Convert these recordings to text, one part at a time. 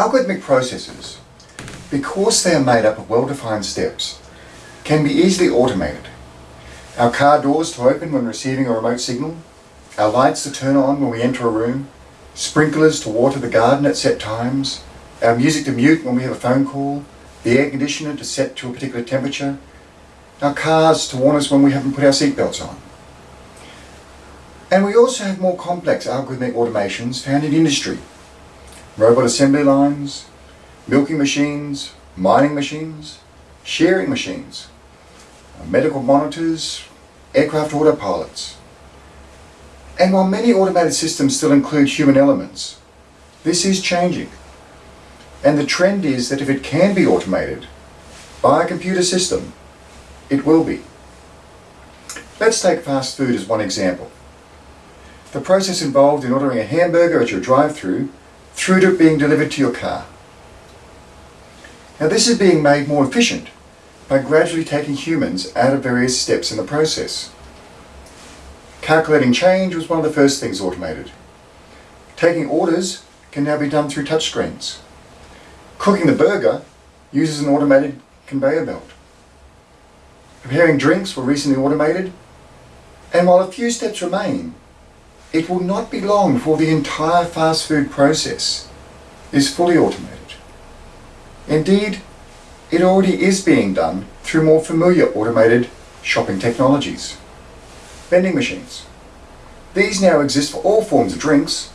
Algorithmic processes, because they are made up of well-defined steps, can be easily automated. Our car doors to open when receiving a remote signal, our lights to turn on when we enter a room, sprinklers to water the garden at set times, our music to mute when we have a phone call, the air conditioner to set to a particular temperature, our cars to warn us when we haven't put our seatbelts on. And we also have more complex algorithmic automations found in industry. Robot assembly lines, milking machines, mining machines, shearing machines, uh, medical monitors, aircraft autopilots. And while many automated systems still include human elements, this is changing. And the trend is that if it can be automated by a computer system, it will be. Let's take fast food as one example. The process involved in ordering a hamburger at your drive-through through to being delivered to your car. Now this is being made more efficient by gradually taking humans out of various steps in the process. Calculating change was one of the first things automated. Taking orders can now be done through touchscreens. Cooking the burger uses an automated conveyor belt. Preparing drinks were recently automated, and while a few steps remain, it will not be long before the entire fast food process is fully automated. Indeed, it already is being done through more familiar automated shopping technologies. Vending machines. These now exist for all forms of drinks,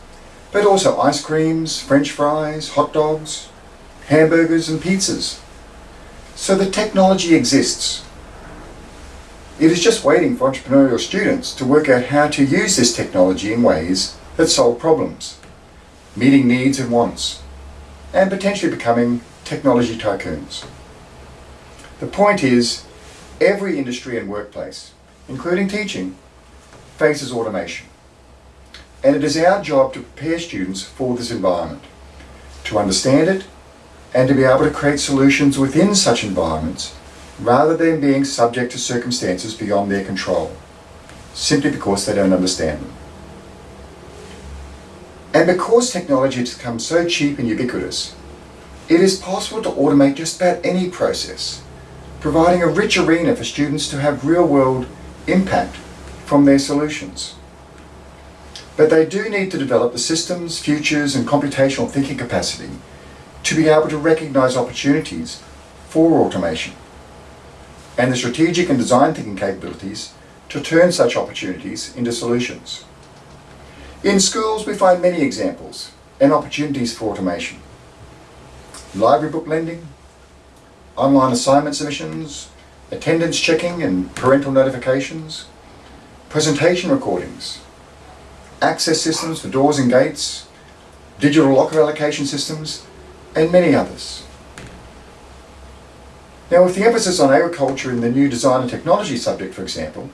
but also ice creams, french fries, hot dogs, hamburgers and pizzas. So the technology exists. It is just waiting for entrepreneurial students to work out how to use this technology in ways that solve problems, meeting needs and wants, and potentially becoming technology tycoons. The point is, every industry and workplace, including teaching, faces automation. And it is our job to prepare students for this environment, to understand it, and to be able to create solutions within such environments rather than being subject to circumstances beyond their control, simply because they don't understand them. And because technology has become so cheap and ubiquitous, it is possible to automate just about any process, providing a rich arena for students to have real-world impact from their solutions. But they do need to develop the systems, futures and computational thinking capacity to be able to recognize opportunities for automation and the strategic and design thinking capabilities to turn such opportunities into solutions. In schools, we find many examples and opportunities for automation. Library book lending, online assignment submissions, attendance checking and parental notifications, presentation recordings, access systems for doors and gates, digital locker allocation systems, and many others. Now with the emphasis on agriculture in the new design and technology subject, for example,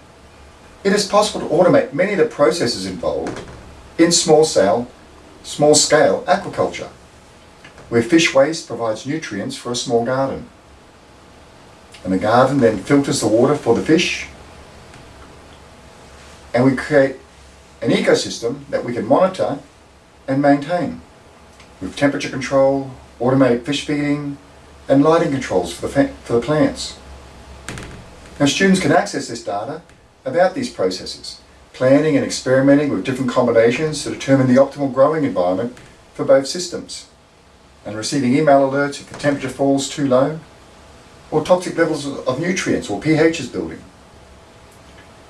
it is possible to automate many of the processes involved in small scale, small scale aquaculture, where fish waste provides nutrients for a small garden. And the garden then filters the water for the fish, and we create an ecosystem that we can monitor and maintain with temperature control, automatic fish feeding, and lighting controls for the, for the plants. Now students can access this data about these processes, planning and experimenting with different combinations to determine the optimal growing environment for both systems, and receiving email alerts if the temperature falls too low, or toxic levels of nutrients or pH is building.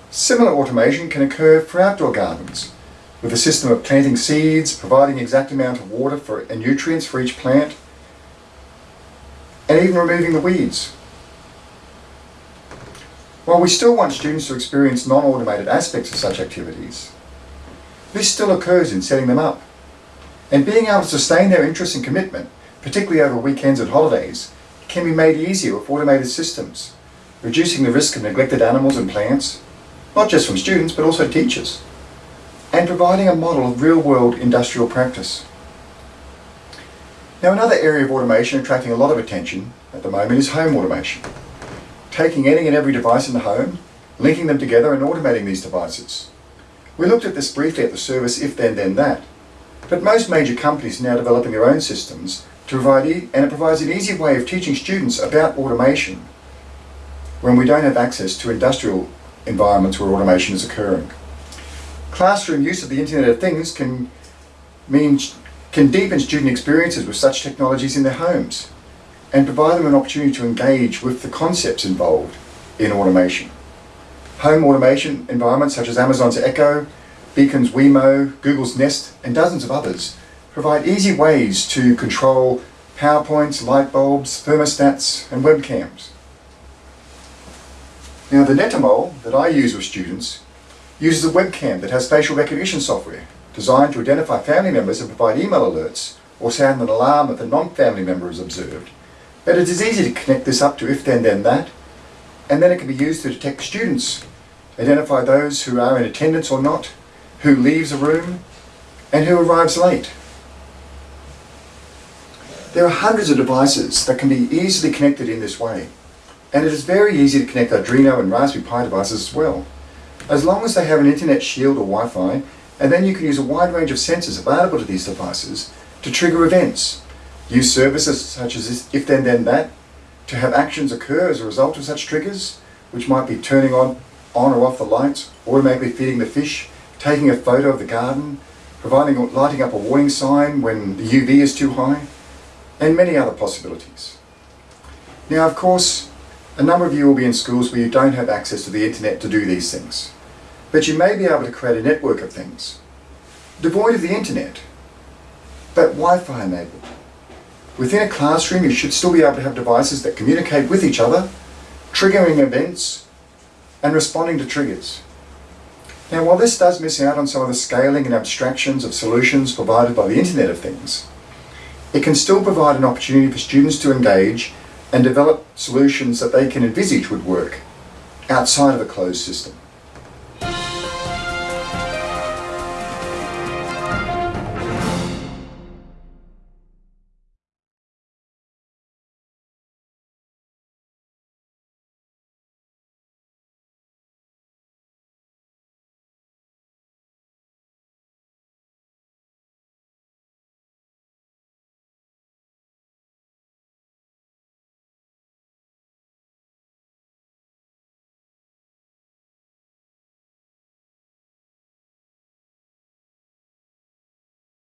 Similar automation can occur for outdoor gardens, with a system of planting seeds, providing exact amount of water for, and nutrients for each plant, and even removing the weeds. While we still want students to experience non-automated aspects of such activities, this still occurs in setting them up. And being able to sustain their interest and commitment, particularly over weekends and holidays, can be made easier with automated systems, reducing the risk of neglected animals and plants, not just from students but also teachers, and providing a model of real-world industrial practice. Now another area of automation attracting a lot of attention at the moment is home automation. Taking any and every device in the home, linking them together and automating these devices. We looked at this briefly at the service If This Then That, but most major companies are now developing their own systems to provide e- and it provides an easy way of teaching students about automation when we don't have access to industrial environments where automation is occurring. Classroom use of the Internet of Things can mean can deepen student experiences with such technologies in their homes and provide them an opportunity to engage with the concepts involved in automation. Home automation environments such as Amazon's Echo, Belkin's Wemo, Google's Nest, and dozens of others provide easy ways to control PowerPoints, light bulbs, thermostats, and webcams. Now, the Netatmo that I use with students uses a webcam that has facial recognition software designed to identify family members and provide email alerts or sound an alarm if a non-family member is observed. But it is easy to connect this up to if this then that, and then it can be used to detect students, identify those who are in attendance or not, who leaves a room, and who arrives late. There are hundreds of devices that can be easily connected in this way, and it is very easy to connect Arduino and Raspberry Pi devices as well. As long as they have an internet shield or Wi-Fi, and then you can use a wide range of sensors available to these devices to trigger events. Use services such as this if this then that to have actions occur as a result of such triggers, which might be turning on, on or off the lights, automatically feeding the fish, taking a photo of the garden, providing or lighting up a warning sign when the UV is too high, and many other possibilities. Now, of course, a number of you will be in schools where you don't have access to the internet to do these things. But you may be able to create a network of things, devoid of the internet, but Wi-Fi enabled. Within a classroom, you should still be able to have devices that communicate with each other, triggering events, and responding to triggers. Now, while this does miss out on some of the scaling and abstractions of solutions provided by the Internet of Things, it can still provide an opportunity for students to engage and develop solutions that they can envisage would work outside of a closed system.